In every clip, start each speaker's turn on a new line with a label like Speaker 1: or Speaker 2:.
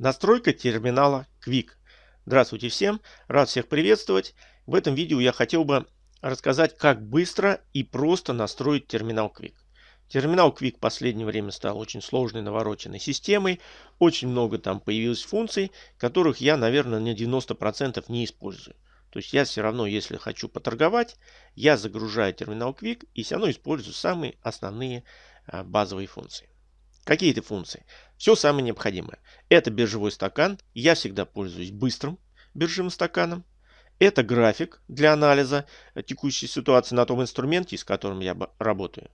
Speaker 1: Настройка терминала Quick. Здравствуйте всем, рад всех приветствовать. В этом видео я хотел бы рассказать, как быстро и просто настроить терминал Quick. Терминал Quick в последнее время стал очень сложной навороченной системой. Очень много там появилось функций, которых я, наверное, на 90% не использую. То есть я все равно, если хочу поторговать, я загружаю терминал Quick и все равно использую самые основные а, базовые функции. Какие это функции? Все самое необходимое. Это биржевой стакан. Я всегда пользуюсь быстрым биржевым стаканом. Это график для анализа текущей ситуации на том инструменте, с которым я работаю.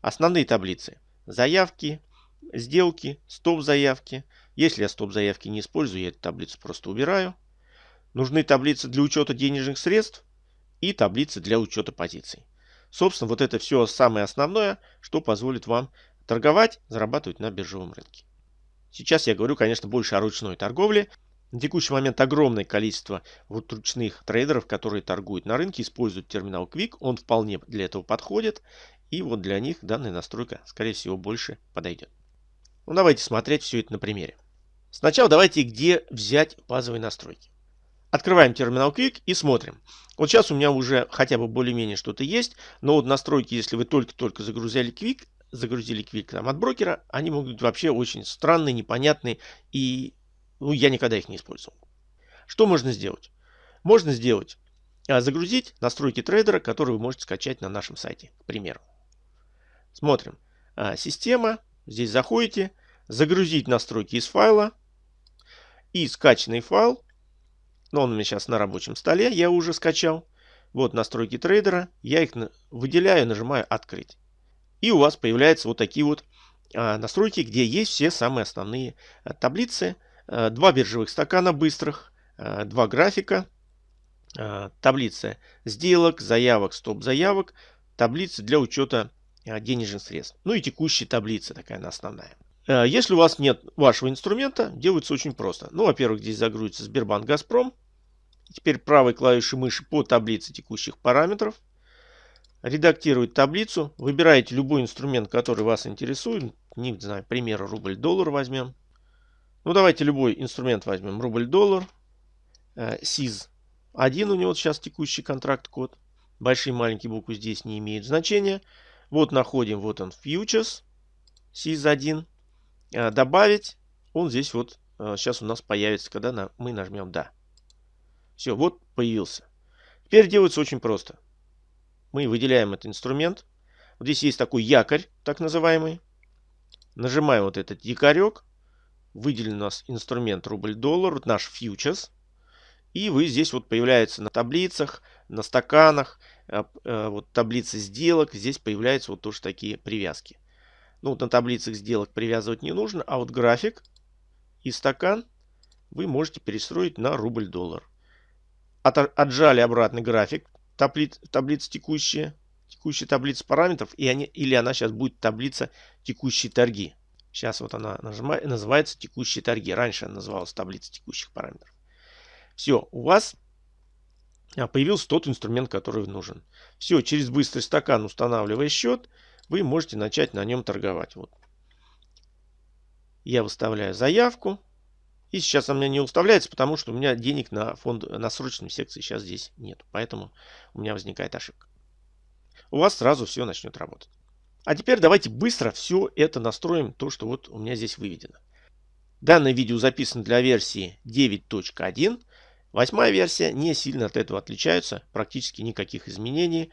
Speaker 1: Основные таблицы. Заявки, сделки, стоп-заявки. Если я стоп-заявки не использую, я эту таблицу просто убираю. Нужны таблицы для учета денежных средств и таблицы для учета позиций. Собственно, вот это все самое основное, что позволит вам торговать, зарабатывать на биржевом рынке. Сейчас я говорю, конечно, больше о ручной торговле. На текущий момент огромное количество вот ручных трейдеров, которые торгуют на рынке, используют терминал Quick. Он вполне для этого подходит. И вот для них данная настройка, скорее всего, больше подойдет. Ну, давайте смотреть все это на примере. Сначала давайте, где взять базовые настройки. Открываем терминал Quick и смотрим. Вот сейчас у меня уже хотя бы более-менее что-то есть. Но вот настройки, если вы только-только загрузили Quick, загрузили Quick там, от брокера, они могут быть вообще очень странные, непонятные. И ну, я никогда их не использовал. Что можно сделать? Можно сделать, а, загрузить настройки трейдера, которые вы можете скачать на нашем сайте, к примеру. Смотрим. А, система. Здесь заходите. Загрузить настройки из файла. И скачанный файл но он у меня сейчас на рабочем столе, я уже скачал. Вот настройки трейдера, я их выделяю, нажимаю открыть. И у вас появляются вот такие вот а, настройки, где есть все самые основные а, таблицы. А, два биржевых стакана быстрых, два графика, таблица сделок, заявок, стоп-заявок, таблицы для учета денежных средств. Ну и текущая таблица такая основная. Если у вас нет вашего инструмента, делается очень просто. Ну, во-первых, здесь загрузится Сбербанк Газпром. Теперь правой клавишей мыши по таблице текущих параметров. Редактировать таблицу. Выбираете любой инструмент, который вас интересует. Не знаю, пример рубль-доллар возьмем. Ну, давайте любой инструмент возьмем. Рубль-доллар. СИЗ э, 1 у него сейчас текущий контракт-код. Большие маленькие буквы здесь не имеют значения. Вот находим, вот он, фьючерс. СИЗ 1. Э, добавить. Он здесь вот сейчас э, у нас появится, когда мы нажмем «Да». Все, вот появился. Теперь делается очень просто. Мы выделяем этот инструмент. Вот здесь есть такой якорь, так называемый. Нажимаем вот этот якорек. Выделен у нас инструмент рубль-доллар, вот наш фьючерс. И вы здесь вот появляется на таблицах, на стаканах, э, э, вот таблицы сделок. Здесь появляются вот тоже такие привязки. Ну вот на таблицах сделок привязывать не нужно, а вот график и стакан вы можете перестроить на рубль-доллар от, отжали обратный график таблиц, таблицы текущие, текущая таблица параметров, и они, или она сейчас будет таблица текущие торги. Сейчас вот она нажимает, называется текущие торги. Раньше она называлась таблица текущих параметров. Все, у вас а, появился тот инструмент, который нужен. Все, через быстрый стакан, устанавливая счет, вы можете начать на нем торговать. Вот. Я выставляю заявку. И сейчас у меня не уставляется, потому что у меня денег на фонд на срочном секции сейчас здесь нет. Поэтому у меня возникает ошибка. У вас сразу все начнет работать. А теперь давайте быстро все это настроим, то, что вот у меня здесь выведено. Данное видео записано для версии 9.1. Восьмая версия не сильно от этого отличается. Практически никаких изменений,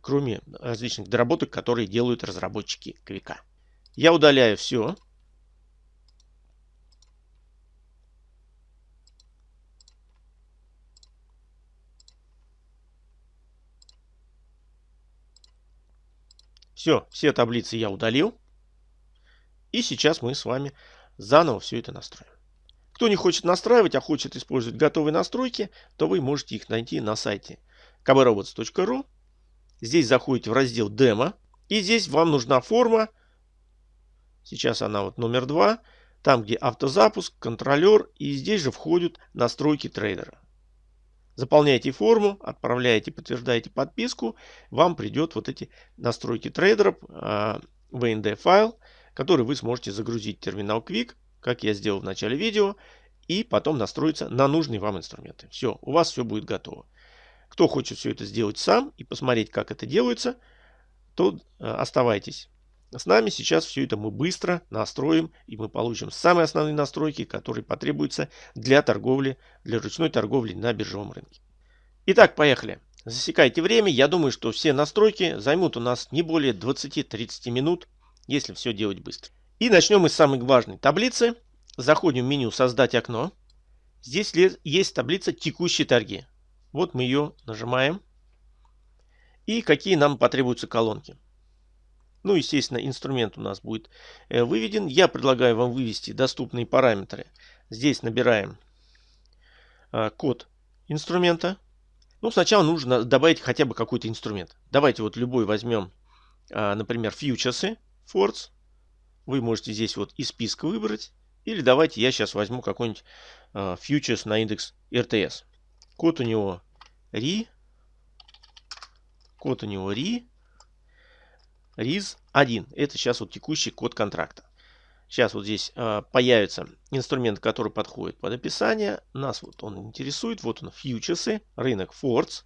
Speaker 1: кроме различных доработок, которые делают разработчики Квика. Я удаляю все. Все, все таблицы я удалил. И сейчас мы с вами заново все это настроим. Кто не хочет настраивать, а хочет использовать готовые настройки, то вы можете их найти на сайте kbrobots.ru. Здесь заходите в раздел демо. И здесь вам нужна форма. Сейчас она вот номер два. Там, где автозапуск, контролер. И здесь же входят настройки трейдера. Заполняете форму, отправляете, подтверждаете подписку. Вам придет вот эти настройки трейдера в VND файл, который вы сможете загрузить в терминал Quick, как я сделал в начале видео. и потом настроиться на нужные вам инструменты. Все, у вас все будет готово. Кто хочет все это сделать сам и посмотреть, как это делается, то э, оставайтесь с нами. Сейчас все это мы быстро настроим, и мы получим самые основные настройки, которые потребуются для торговли, для ручной торговли на биржевом рынке. Итак, поехали. Засекайте время. Я думаю, что все настройки займут у нас не более 20-30 минут, если все делать быстро. И начнем мы с самой важной таблицы. Заходим в меню «Создать окно». Здесь есть таблица «Текущие торги». Вот мы ее нажимаем. И какие нам потребуются колонки. Ну, естественно, инструмент у нас будет э, выведен. Я предлагаю вам вывести доступные параметры. Здесь набираем э, код инструмента. Ну, сначала нужно добавить хотя бы какой-то инструмент. Давайте вот любой возьмем, э, например, фьючерсы, Force. Вы можете здесь вот из списка выбрать. Или давайте я сейчас возьму какой-нибудь фьючерс на индекс RTS. Код у него RI. Код у него RI. RIS 1. Это сейчас вот текущий код контракта. Сейчас вот здесь э, появится инструмент, который подходит под описание. Нас вот он интересует. Вот он, фьючерсы, рынок Forts.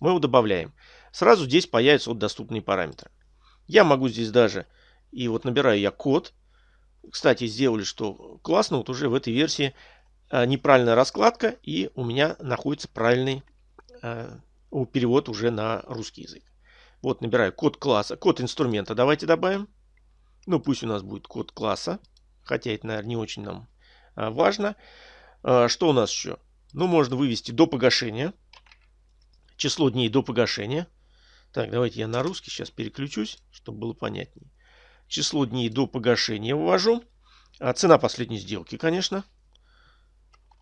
Speaker 1: Мы его добавляем. Сразу здесь появятся вот доступные параметры. Я могу здесь даже, и вот набираю я код. Кстати, сделали, что классно, вот уже в этой версии э, неправильная раскладка, и у меня находится правильный э, перевод уже на русский язык. Вот набираю код класса, код инструмента давайте добавим. Ну пусть у нас будет код класса, хотя это, наверное, не очень нам а, важно. А, что у нас еще? Ну, можно вывести до погашения. Число дней до погашения. Так, давайте я на русский сейчас переключусь, чтобы было понятнее. Число дней до погашения ввожу. А цена последней сделки, конечно.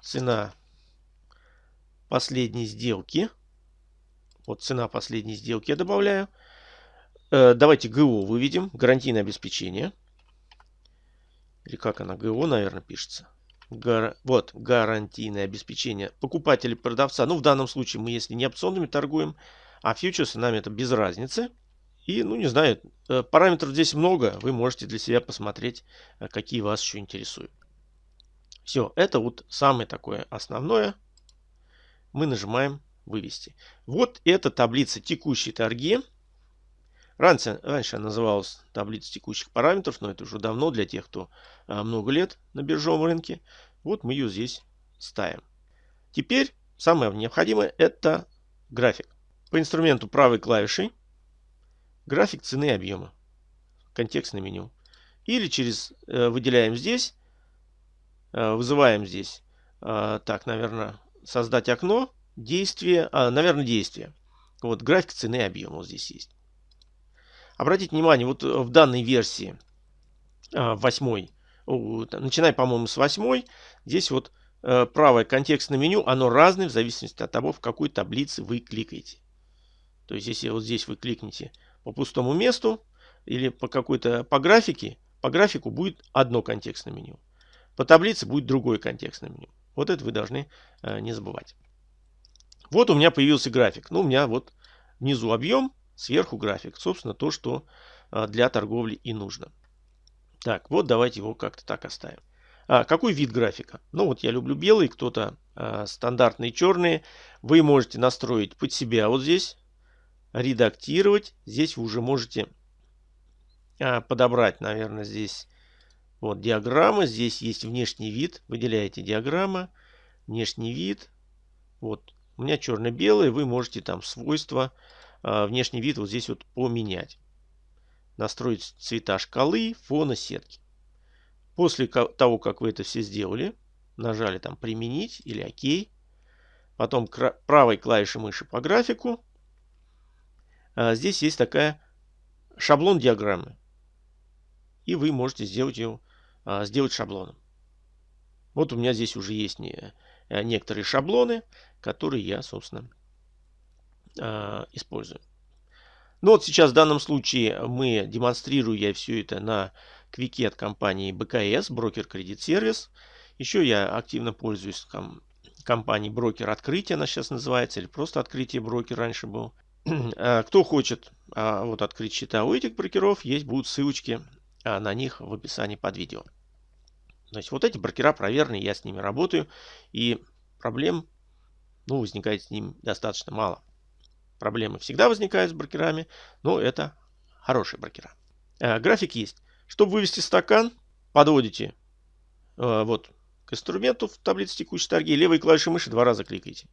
Speaker 1: Цена последней сделки. Вот цена последней сделки я добавляю. Э, давайте ГО выведем. Гарантийное обеспечение. Или как она? ГО, наверное, пишется. Гар... Вот, гарантийное обеспечение покупателя продавца. Ну, в данном случае мы, если не опционными торгуем, а фьючерсы, нам это без разницы. И, ну, не знаю, э, параметров здесь много. Вы можете для себя посмотреть, э, какие вас еще интересуют. Все, это вот самое такое основное. Мы нажимаем вывести. Вот эта таблица текущие торги. Раньше, раньше она называлась таблица текущих параметров, но это уже давно для тех, кто а, много лет на биржевом рынке. Вот мы ее здесь ставим. Теперь самое необходимое это график. По инструменту правой клавишей график цены и объема. Контекстное меню. Или через э, выделяем здесь, э, вызываем здесь, э, так, наверное, создать окно Действие, а, наверное, действие. Вот график цены и объема вот здесь есть. Обратите внимание, вот в данной версии а, 8, начиная, по-моему, с 8, здесь вот а, правое контекстное меню, оно разное в зависимости от того, в какой таблице вы кликаете. То есть, если вот здесь вы кликнете по пустому месту или по какой-то по графике, по графику будет одно контекстное меню. По таблице будет другое контекстное меню. Вот это вы должны э, не забывать. Вот у меня появился график. Ну, у меня вот внизу объем, сверху график. Собственно, то, что а, для торговли и нужно. Так, вот давайте его как-то так оставим. А, какой вид графика? Ну, вот я люблю белый, кто-то а, стандартные черные. Вы можете настроить под себя вот здесь, редактировать. Здесь вы уже можете а, подобрать, наверное, здесь вот диаграммы. Здесь есть внешний вид. Выделяете диаграмма, внешний вид. Вот у меня черно-белый, вы можете там свойства, а, внешний вид вот здесь вот поменять. Настроить цвета шкалы, фона, сетки. После того, как вы это все сделали, нажали там применить или ОК. Потом правой клавишей мыши по графику. А, здесь есть такая шаблон диаграммы. И вы можете сделать ее, а, сделать шаблоном. Вот у меня здесь уже есть не, некоторые шаблоны который я, собственно, а, использую. Ну вот сейчас в данном случае мы демонстрирую я все это на квике от компании БКС, брокер кредит сервис. Еще я активно пользуюсь ком компанией брокер открытие, она сейчас называется, или просто открытие брокер раньше был. А, кто хочет а, вот открыть счета у этих брокеров, есть будут ссылочки на них в описании под видео. То есть вот эти брокера проверенные, я с ними работаю. И проблем ну, возникает с ними достаточно мало. Проблемы всегда возникают с брокерами, но это хорошие брокера. Э, график есть. Чтобы вывести стакан, подводите э, вот к инструменту в таблице текущей торги, левой клавишей мыши два раза кликайте.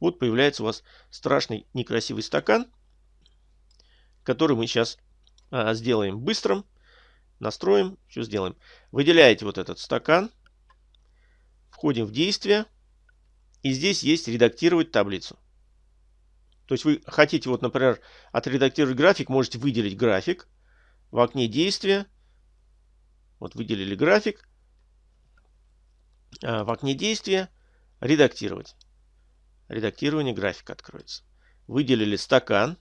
Speaker 1: Вот появляется у вас страшный некрасивый стакан, который мы сейчас э, сделаем быстрым. Настроим, все сделаем. Выделяете вот этот стакан, входим в действие. И здесь есть редактировать таблицу. То есть вы хотите, вот, например, отредактировать график, можете выделить график в окне действия. Вот выделили график. А, в окне действия редактировать. Редактирование графика откроется. Выделили стакан.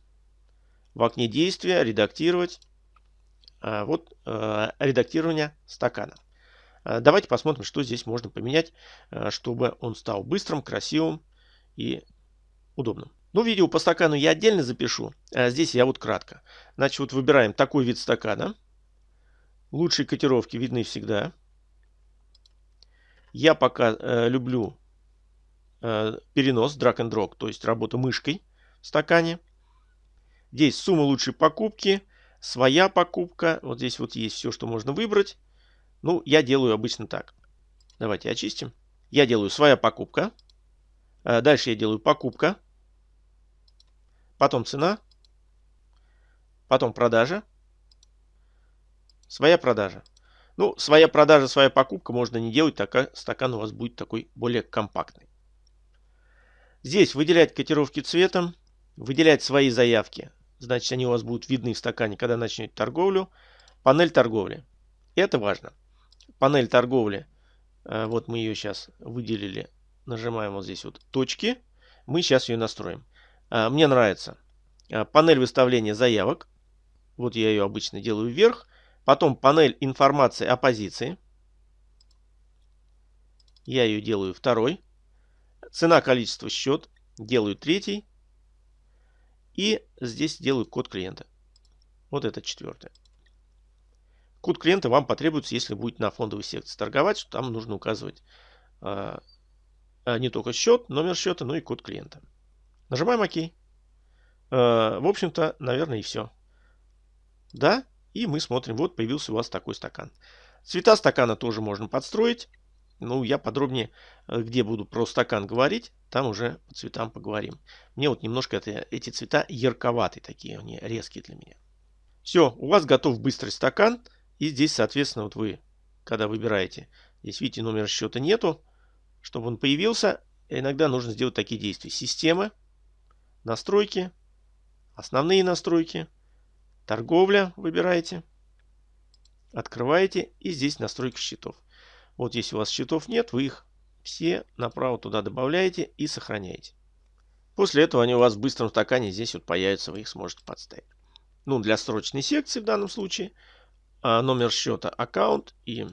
Speaker 1: В окне действия редактировать. А, вот а, редактирование стакана. А, давайте посмотрим, что здесь можно поменять, а, чтобы он стал быстрым, красивым и удобным. Ну, видео по стакану я отдельно запишу. А здесь я вот кратко. Значит, вот выбираем такой вид стакана. Лучшие котировки видны всегда. Я пока э, люблю э, перенос, drag and drop, то есть работа мышкой в стакане. Здесь сумма лучшей покупки, своя покупка. Вот здесь вот есть все, что можно выбрать. Ну, я делаю обычно так. Давайте очистим. Я делаю своя покупка. Э, дальше я делаю покупка. Потом цена. Потом продажа. Своя продажа. Ну, своя продажа, своя покупка можно не делать, так как стакан у вас будет такой более компактный. Здесь выделять котировки цветом, выделять свои заявки. Значит, они у вас будут видны в стакане, когда начнете торговлю. Панель торговли. Это важно панель торговли. Э, вот мы ее сейчас выделили. Нажимаем вот здесь вот точки. Мы сейчас ее настроим. Э, мне нравится э, панель выставления заявок. Вот я ее обычно делаю вверх. Потом панель информации о позиции. Я ее делаю второй. Цена, количество, счет. Делаю третий. И здесь делаю код клиента. Вот это четвертое. Код клиента вам потребуется, если будете на фондовой секции торговать, что там нужно указывать э, не только счет, номер счета, но и код клиента. Нажимаем ОК. Э, в общем-то, наверное, и все. Да, и мы смотрим, вот появился у вас такой стакан. Цвета стакана тоже можно подстроить. Ну, я подробнее, э, где буду про стакан говорить, там уже по цветам поговорим. Мне вот немножко это, эти цвета ярковатые такие, они резкие для меня. Все, у вас готов быстрый стакан. И здесь, соответственно, вот вы, когда выбираете, здесь видите, номер счета нету. Чтобы он появился, иногда нужно сделать такие действия. Система, настройки, основные настройки, торговля выбираете, открываете и здесь настройка счетов. Вот если у вас счетов нет, вы их все направо туда добавляете и сохраняете. После этого они у вас в быстром стакане здесь вот появятся, вы их сможете подставить. Ну, для срочной секции в данном случае – номер счета аккаунт и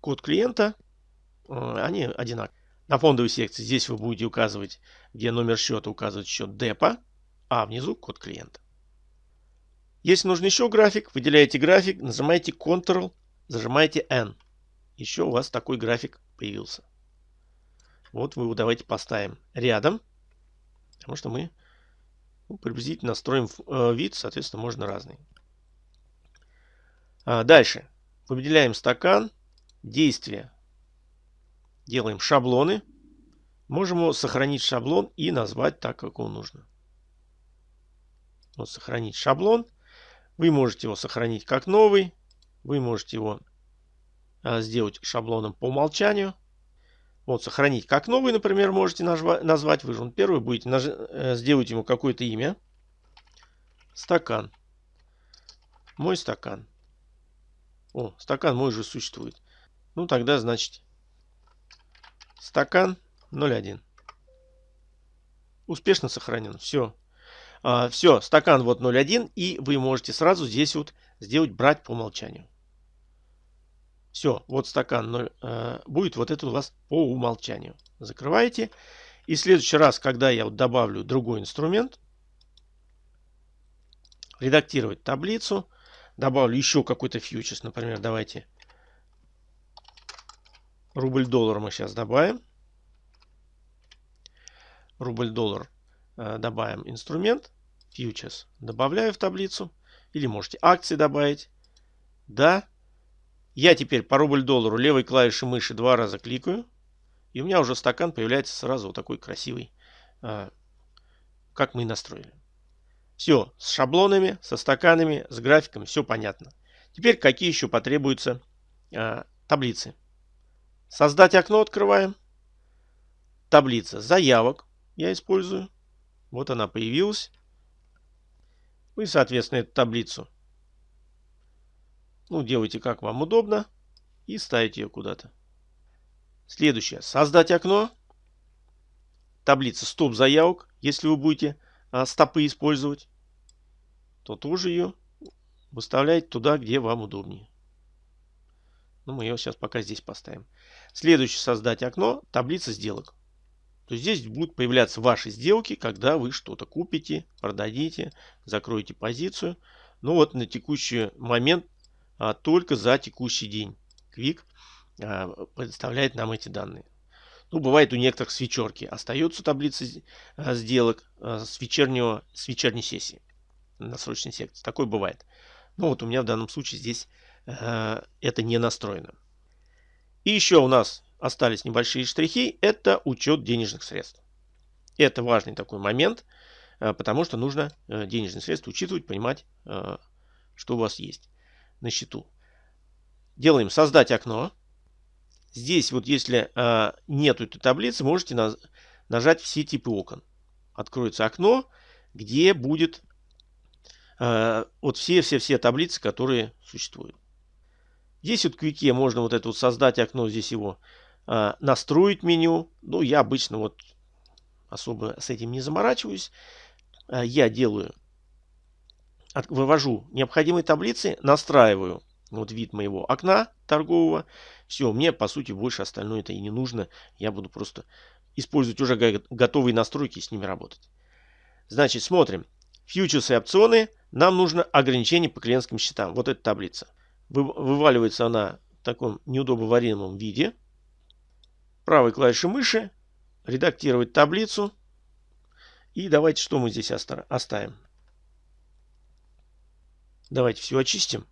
Speaker 1: код клиента, а, они одинаковые. На фондовой секции здесь вы будете указывать, где номер счета указывать счет депо, а внизу код клиента. Если нужен еще график, выделяете график, нажимаете Ctrl, зажимаете N. Еще у вас такой график появился. Вот вы его давайте поставим рядом, потому что мы ну, приблизительно строим э, вид, соответственно, можно разный. А, дальше. Выделяем стакан. Действие. Делаем шаблоны. Можем сохранить шаблон и назвать так, как он нужно. Вот сохранить шаблон. Вы можете его сохранить как новый. Вы можете его а, сделать шаблоном по умолчанию. Вот сохранить как новый, например, можете назвать. Вы же он первый будете. Э, сделать ему какое-то имя. Стакан. Мой стакан. О, стакан мой уже существует. Ну, тогда, значит, стакан 0,1. Успешно сохранен. Все. А, все, стакан вот 0,1. И вы можете сразу здесь вот сделать брать по умолчанию. Все, вот стакан 0, э, будет вот это у вас по умолчанию. Закрываете. И в следующий раз, когда я вот добавлю другой инструмент, редактировать таблицу, добавлю еще какой-то фьючерс, например, давайте Рубль-доллар мы сейчас добавим. Рубль-доллар э, добавим инструмент. Futures добавляю в таблицу. Или можете акции добавить. Да. Я теперь по рубль-доллару левой клавишей мыши два раза кликаю. И у меня уже стакан появляется сразу вот такой красивый, э, как мы и настроили. Все, с шаблонами, со стаканами, с графиками, все понятно. Теперь какие еще потребуются э, таблицы. Создать окно открываем. Таблица заявок я использую. Вот она появилась. Вы, соответственно, эту таблицу ну, делайте как вам удобно и ставите ее куда-то. Следующее. Создать окно. Таблица стоп заявок. Если вы будете а, стопы использовать то тоже ее выставляете туда, где вам удобнее. Ну, мы ее сейчас пока здесь поставим. Следующее создать окно, таблица сделок. То есть здесь будут появляться ваши сделки, когда вы что-то купите, продадите, закроете позицию. Ну вот на текущий момент, а, только за текущий день Quick а, предоставляет нам эти данные. Ну, бывает у некоторых с вечерки. Остается таблица а, сделок а, с, вечернего, с вечерней сессии на срочной секции. Такое бывает. Но вот у меня в данном случае здесь э, это не настроено. И еще у нас остались небольшие штрихи. Это учет денежных средств. Это важный такой момент, э, потому что нужно э, денежные средства учитывать, понимать, э, что у вас есть на счету. Делаем создать окно. Здесь вот если э, нет этой таблицы, можете на, нажать все типы окон. Откроется окно, где будет вот все-все-все таблицы, которые существуют. Здесь вот в Квике можно вот это вот создать окно, здесь его э, настроить меню. Ну, я обычно вот особо с этим не заморачиваюсь. Э, я делаю, вывожу необходимые таблицы, настраиваю вот вид моего окна торгового. Все, мне по сути больше остальное это и не нужно. Я буду просто использовать уже готовые настройки и с ними работать. Значит, смотрим. Фьючерсы и опционы – нам нужно ограничение по клиентским счетам. Вот эта таблица. Вываливается она в таком неудобоваримом виде. Правой клавишей мыши. Редактировать таблицу. И давайте что мы здесь оставим. Давайте все очистим.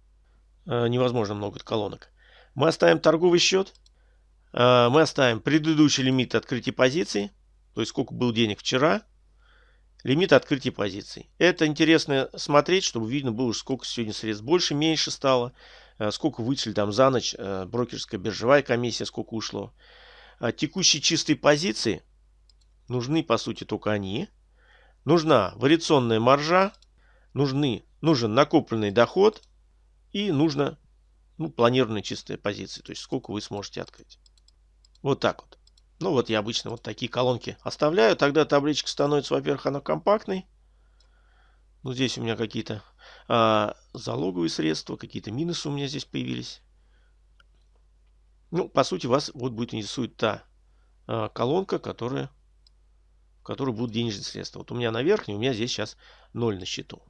Speaker 1: Э, невозможно много колонок. Мы оставим торговый счет. Э, мы оставим предыдущий лимит открытия позиций. То есть сколько был денег вчера. Лимит открытия позиций. Это интересно смотреть, чтобы видно было, сколько сегодня средств больше, меньше стало, э, сколько вычли там за ночь, э, брокерская биржевая комиссия, сколько ушло. А текущие чистые позиции нужны, по сути, только они. Нужна вариационная маржа, нужны, нужен накопленный доход и нужно ну, планированная чистая позиция, то есть сколько вы сможете открыть. Вот так вот. Ну вот я обычно вот такие колонки оставляю. Тогда табличка становится, во-первых, она компактной. Ну здесь у меня какие-то а, залоговые средства, какие-то минусы у меня здесь появились. Ну, по сути, вас вот будет интересует та а, колонка, которая, в которой будут денежные средства. Вот у меня на верхней, у меня здесь сейчас 0 на счету.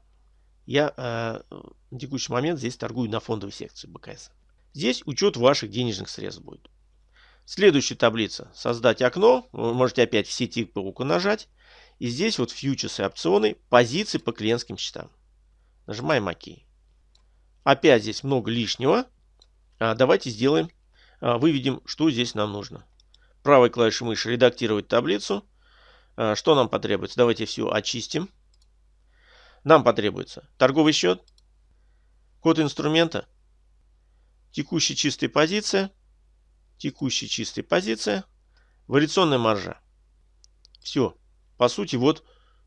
Speaker 1: Я а, на текущий момент здесь торгую на фондовой секции БКС. Здесь учет ваших денежных средств будет. Следующая таблица. Создать окно. Вы можете опять все типы руку нажать. И здесь вот фьючерсы опционы. Позиции по клиентским счетам. Нажимаем ОК. Опять здесь много лишнего. А, давайте сделаем. А, выведем, что здесь нам нужно. Правой клавишей мыши редактировать таблицу. А, что нам потребуется? Давайте все очистим. Нам потребуется торговый счет, код инструмента, текущая чистая позиция, текущая чистая позиция, вариационная маржа. Все. По сути, вот,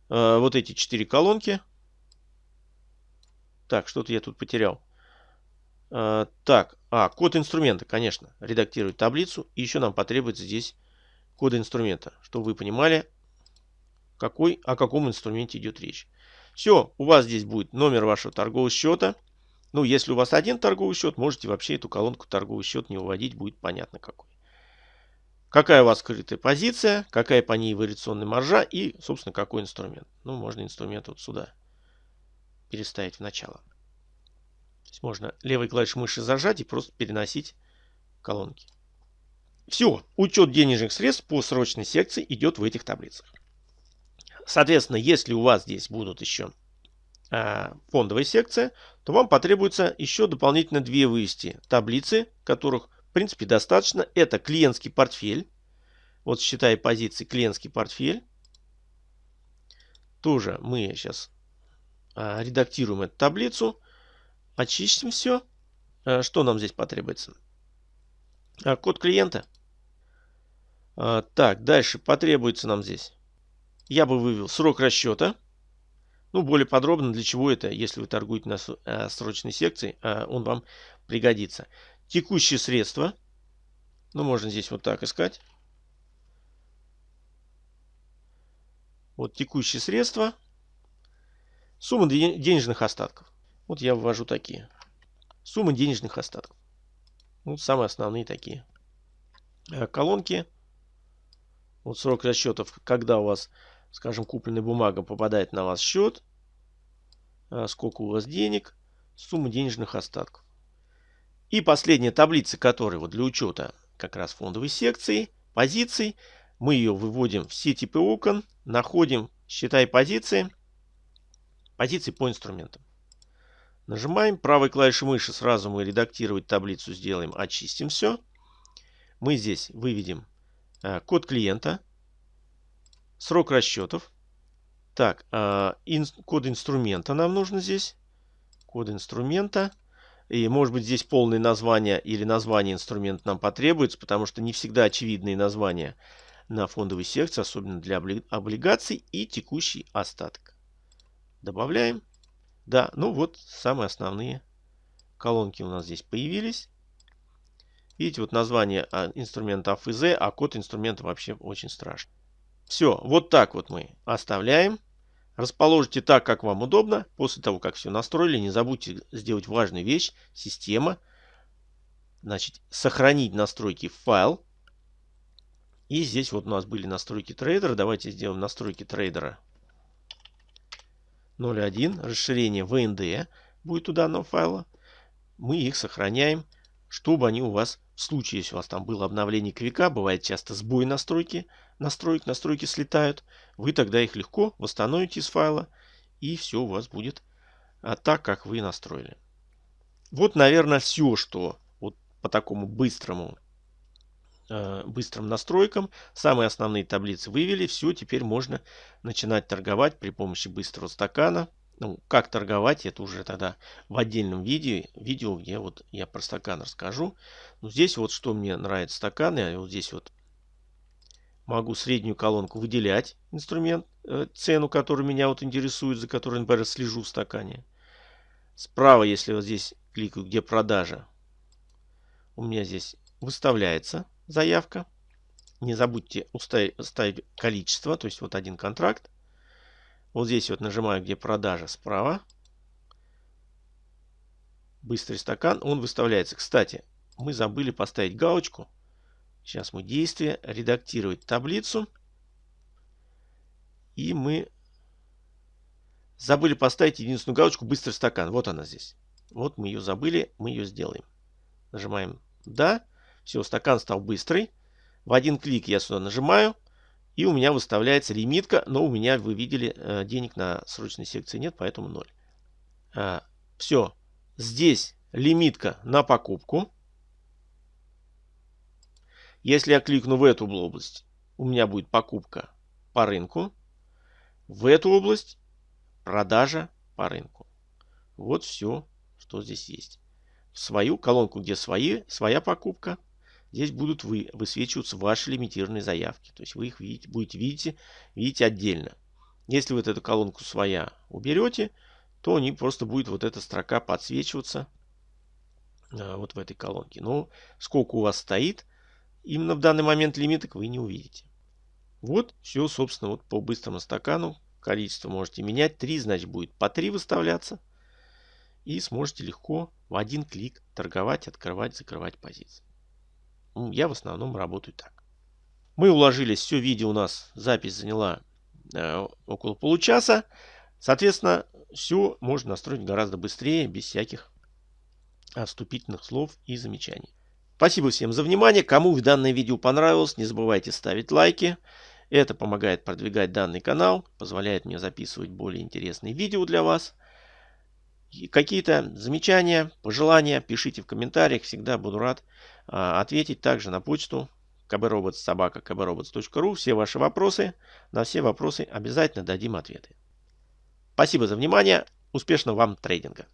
Speaker 1: э, вот эти четыре колонки. Так, что-то я тут потерял. Э, так, а, код инструмента, конечно. Редактировать таблицу. И еще нам потребуется здесь код инструмента, чтобы вы понимали, какой, о каком инструменте идет речь. Все, у вас здесь будет номер вашего торгового счета. Ну, если у вас один торговый счет, можете вообще эту колонку торговый счет не выводить, будет понятно какой. Какая у вас скрытая позиция, какая по ней вариационная маржа и, собственно, какой инструмент. Ну, можно инструмент вот сюда переставить в начало. То есть можно левой клавишей мыши зажать и просто переносить колонки. Все, учет денежных средств по срочной секции идет в этих таблицах. Соответственно, если у вас здесь будут еще фондовая секция, то вам потребуется еще дополнительно две вывести таблицы, которых в принципе достаточно. Это клиентский портфель. Вот считая позиции клиентский портфель. Тоже мы сейчас э, редактируем эту таблицу. Очистим все. Э, что нам здесь потребуется? Э, код клиента. Э, так, дальше потребуется нам здесь я бы вывел срок расчета. Ну, более подробно, для чего это, если вы торгуете на э, срочной секции, э, он вам пригодится. Текущие средства. Ну, можно здесь вот так искать. Вот текущие средства. Сумма денежных остатков. Вот я ввожу такие. Сумма денежных остатков. Вот самые основные такие э, колонки. Вот срок расчетов, когда у вас скажем, купленная бумага попадает на вас счет, а, сколько у вас денег, сумма денежных остатков. И последняя таблица, которая вот для учета как раз фондовой секции, позиций, мы ее выводим в все типы окон, находим, считай позиции, позиции по инструментам. Нажимаем правой клавишей мыши, сразу мы редактировать таблицу сделаем, очистим все. Мы здесь выведем а, код клиента, Срок расчетов. Так, э, ин, код инструмента нам нужно здесь. Код инструмента. И может быть здесь полное название или название инструмента нам потребуется, потому что не всегда очевидные названия на фондовой секции, особенно для облигаций и текущий остаток. Добавляем. Да, ну вот самые основные колонки у нас здесь появились. Видите, вот название а, инструмента АФЗ, а код инструмента вообще очень страшный. Все, вот так вот мы оставляем. Расположите так, как вам удобно. После того, как все настроили, не забудьте сделать важную вещь. Система. Значит, сохранить настройки в файл. И здесь вот у нас были настройки трейдера. Давайте сделаем настройки трейдера 0.1. Расширение VND будет у данного файла. Мы их сохраняем, чтобы они у вас, в случае, если у вас там было обновление квика, бывает часто сбой настройки, настроек, настройки слетают, вы тогда их легко восстановите из файла, и все у вас будет а, так, как вы настроили. Вот, наверное, все, что вот по такому быстрому э, быстрым настройкам. Самые основные таблицы вывели. Все, теперь можно начинать торговать при помощи быстрого стакана. Ну, как торговать, это уже тогда в отдельном видео, видео где вот я про стакан расскажу. Но здесь вот что мне нравится стакан, я вот здесь вот могу среднюю колонку выделять инструмент, э, цену, которая меня вот интересует, за которой, например, слежу в стакане. Справа, если вот здесь кликаю, где продажа, у меня здесь выставляется заявка. Не забудьте ставить количество, то есть вот один контракт. Вот здесь вот нажимаю, где продажа справа. Быстрый стакан, он выставляется. Кстати, мы забыли поставить галочку Сейчас мы действие, редактировать таблицу. И мы забыли поставить единственную галочку «Быстрый стакан». Вот она здесь. Вот мы ее забыли, мы ее сделаем. Нажимаем «Да». Все, стакан стал быстрый. В один клик я сюда нажимаю. И у меня выставляется лимитка. Но у меня, вы видели, э, денег на срочной секции нет, поэтому 0. А, все. Здесь лимитка на покупку. Если я кликну в эту область, у меня будет покупка по рынку. В эту область продажа по рынку. Вот все, что здесь есть. В свою колонку, где свои, своя покупка, здесь будут вы, высвечиваться ваши лимитированные заявки. То есть вы их видите, будете видеть, видеть отдельно. Если вы эту колонку своя уберете, то не просто будет вот эта строка подсвечиваться а, вот в этой колонке. Но сколько у вас стоит, Именно в данный момент лимиток вы не увидите. Вот все, собственно, вот по быстрому стакану. Количество можете менять. 3, значит, будет по 3 выставляться. И сможете легко в один клик торговать, открывать, закрывать позиции. Я в основном работаю так. Мы уложились, все видео у нас, запись заняла э, около получаса. Соответственно, все можно настроить гораздо быстрее, без всяких вступительных слов и замечаний. Спасибо всем за внимание. Кому данное видео понравилось, не забывайте ставить лайки. Это помогает продвигать данный канал, позволяет мне записывать более интересные видео для вас. Какие-то замечания, пожелания пишите в комментариях. Всегда буду рад а, ответить также на почту kbrobots.kbrobots.ru. Все ваши вопросы, на все вопросы обязательно дадим ответы. Спасибо за внимание. Успешного вам трейдинга.